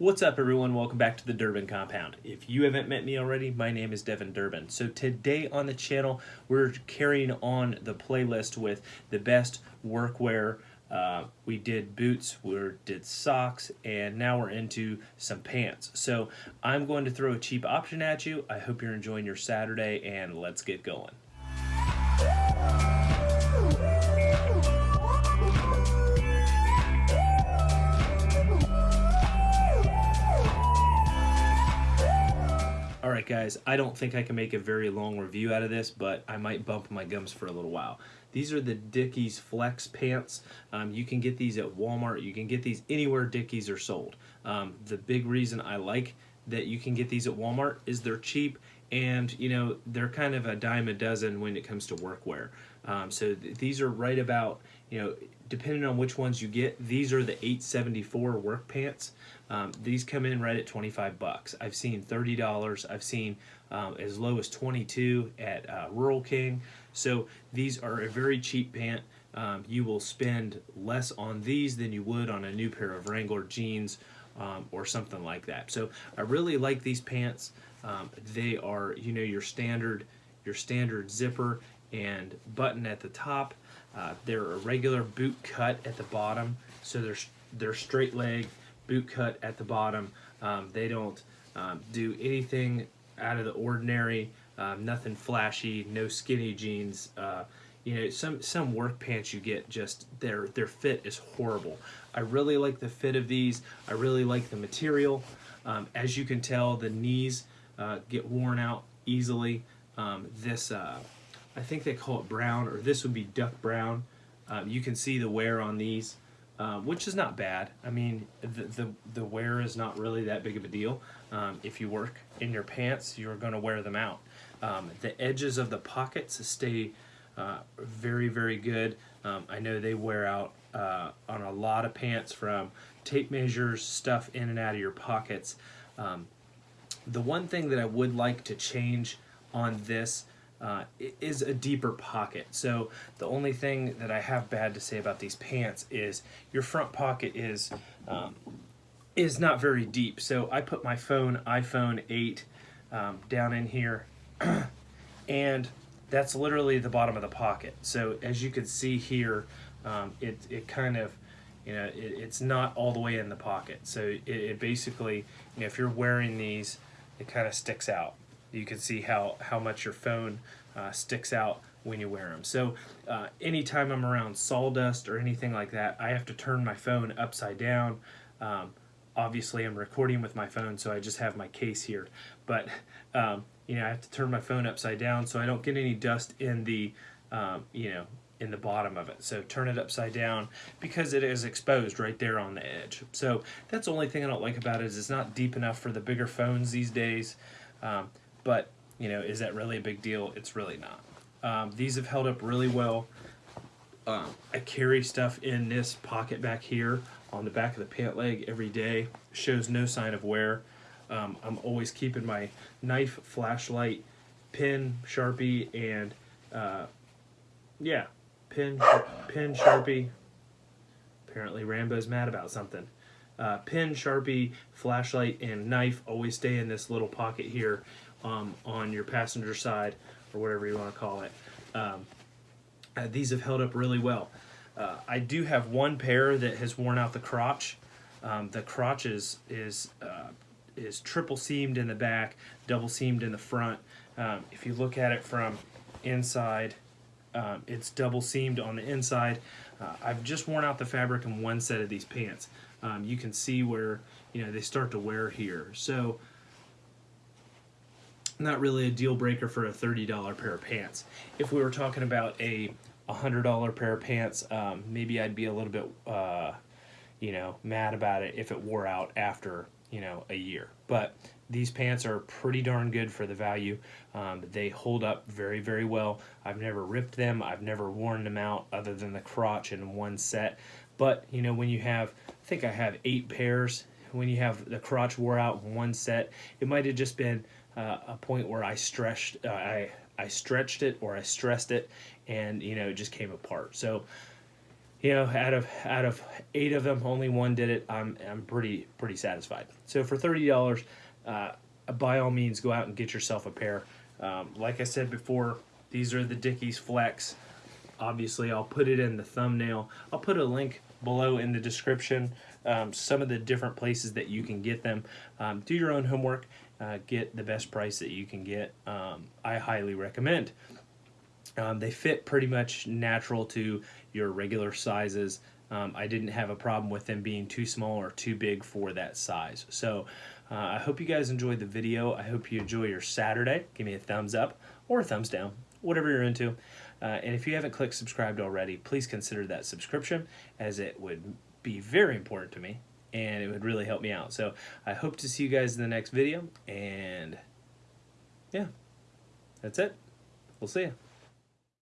What's up everyone, welcome back to the Durbin Compound. If you haven't met me already, my name is Devin Durbin. So today on the channel, we're carrying on the playlist with the best workwear. Uh, we did boots, we did socks, and now we're into some pants. So I'm going to throw a cheap option at you. I hope you're enjoying your Saturday and let's get going. Alright guys, I don't think I can make a very long review out of this, but I might bump my gums for a little while. These are the Dickies Flex pants. Um, you can get these at Walmart. You can get these anywhere Dickies are sold. Um, the big reason I like that you can get these at Walmart is they're cheap and you know they're kind of a dime a dozen when it comes to workwear. Um, so th these are right about you know depending on which ones you get. These are the 874 work pants. Um, these come in right at 25 bucks. I've seen $30. I've seen um, as low as 22 at uh, Rural King. So these are a very cheap pant. Um, you will spend less on these than you would on a new pair of Wrangler jeans um, or something like that. So I really like these pants. Um, they are, you know, your standard, your standard zipper and button at the top. Uh, they're a regular boot cut at the bottom, so they're they're straight leg boot cut at the bottom. Um, they don't um, do anything out of the ordinary, um, nothing flashy, no skinny jeans. Uh, you know, some some work pants you get just their their fit is horrible. I really like the fit of these. I really like the material. Um, as you can tell, the knees uh, get worn out easily. Um, this, uh, I think they call it brown, or this would be duck brown. Um, you can see the wear on these um, which is not bad. I mean, the, the, the wear is not really that big of a deal. Um, if you work in your pants, you're going to wear them out. Um, the edges of the pockets stay uh, very, very good. Um, I know they wear out uh, on a lot of pants from tape measures, stuff in and out of your pockets. Um, the one thing that I would like to change on this uh, is a deeper pocket. So the only thing that I have bad to say about these pants is your front pocket is um, is not very deep. So I put my phone, iPhone 8, um, down in here, and that's literally the bottom of the pocket. So as you can see here, um, it, it kind of, you know, it, it's not all the way in the pocket. So it, it basically, you know, if you're wearing these, it kind of sticks out you can see how, how much your phone uh, sticks out when you wear them. So uh, anytime I'm around sawdust or anything like that, I have to turn my phone upside down. Um, obviously I'm recording with my phone, so I just have my case here. But, um, you know, I have to turn my phone upside down so I don't get any dust in the, um, you know, in the bottom of it. So turn it upside down because it is exposed right there on the edge. So that's the only thing I don't like about it is it's not deep enough for the bigger phones these days. Um, but, you know, is that really a big deal? It's really not. Um, these have held up really well. Um, I carry stuff in this pocket back here on the back of the pant leg every day. Shows no sign of wear. Um, I'm always keeping my knife, flashlight, pin, sharpie, and uh, yeah, pin, pin, sharpie. Apparently Rambo's mad about something. Uh, pin, sharpie, flashlight, and knife always stay in this little pocket here um, on your passenger side or whatever you want to call it. Um, uh, these have held up really well. Uh, I do have one pair that has worn out the crotch. Um, the crotch is is uh, is triple seamed in the back, double seamed in the front. Um, if you look at it from inside, um, it's double seamed on the inside. Uh, I've just worn out the fabric in one set of these pants. Um, you can see where you know they start to wear here. So not really a deal breaker for a $30 pair of pants. If we were talking about a $100 pair of pants, um, maybe I'd be a little bit, uh, you know, mad about it if it wore out after, you know, a year. But these pants are pretty darn good for the value. Um, they hold up very, very well. I've never ripped them. I've never worn them out other than the crotch in one set. But, you know, when you have, I think I have eight pairs, when you have the crotch wore out in one set, it might have just been uh, a point where I stretched, uh, I I stretched it or I stressed it, and you know it just came apart. So you know, out of out of eight of them, only one did it. I'm I'm pretty pretty satisfied. So for thirty dollars, uh, by all means, go out and get yourself a pair. Um, like I said before, these are the Dickies Flex. Obviously, I'll put it in the thumbnail. I'll put a link below in the description. Um, some of the different places that you can get them. Um, do your own homework. Uh, get the best price that you can get. Um, I highly recommend. Um, they fit pretty much natural to your regular sizes. Um, I didn't have a problem with them being too small or too big for that size. So uh, I hope you guys enjoyed the video. I hope you enjoy your Saturday. Give me a thumbs up or a thumbs down, whatever you're into. Uh, and if you haven't clicked subscribed already, please consider that subscription as it would be very important to me and it would really help me out. So I hope to see you guys in the next video and yeah, that's it. We'll see you.